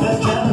Let's go.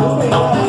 não, não.